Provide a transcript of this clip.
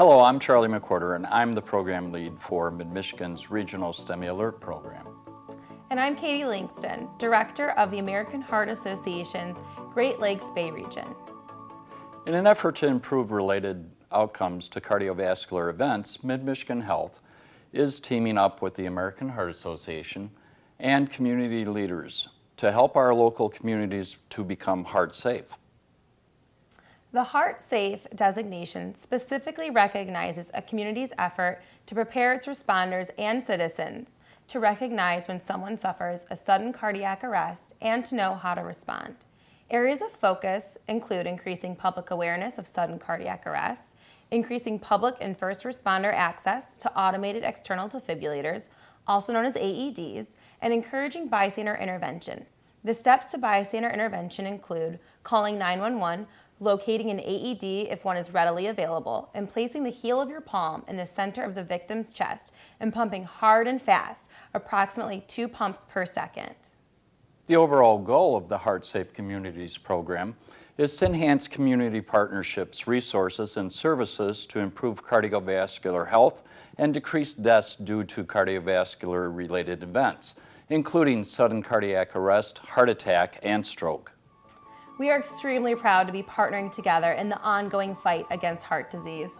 Hello, I'm Charlie McWhorter, and I'm the program lead for Mid-Michigan's Regional STEMI Alert program. And I'm Katie Langston, Director of the American Heart Association's Great Lakes Bay Region. In an effort to improve related outcomes to cardiovascular events, Mid-Michigan Health is teaming up with the American Heart Association and community leaders to help our local communities to become heart safe. The Heart Safe designation specifically recognizes a community's effort to prepare its responders and citizens to recognize when someone suffers a sudden cardiac arrest and to know how to respond. Areas of focus include increasing public awareness of sudden cardiac arrest, increasing public and first responder access to automated external defibrillators, also known as AEDs, and encouraging bystander intervention. The steps to bystander intervention include calling 911, locating an AED if one is readily available, and placing the heel of your palm in the center of the victim's chest and pumping hard and fast, approximately two pumps per second. The overall goal of the Heart Safe Communities program is to enhance community partnerships, resources, and services to improve cardiovascular health and decrease deaths due to cardiovascular-related events, including sudden cardiac arrest, heart attack, and stroke. We are extremely proud to be partnering together in the ongoing fight against heart disease.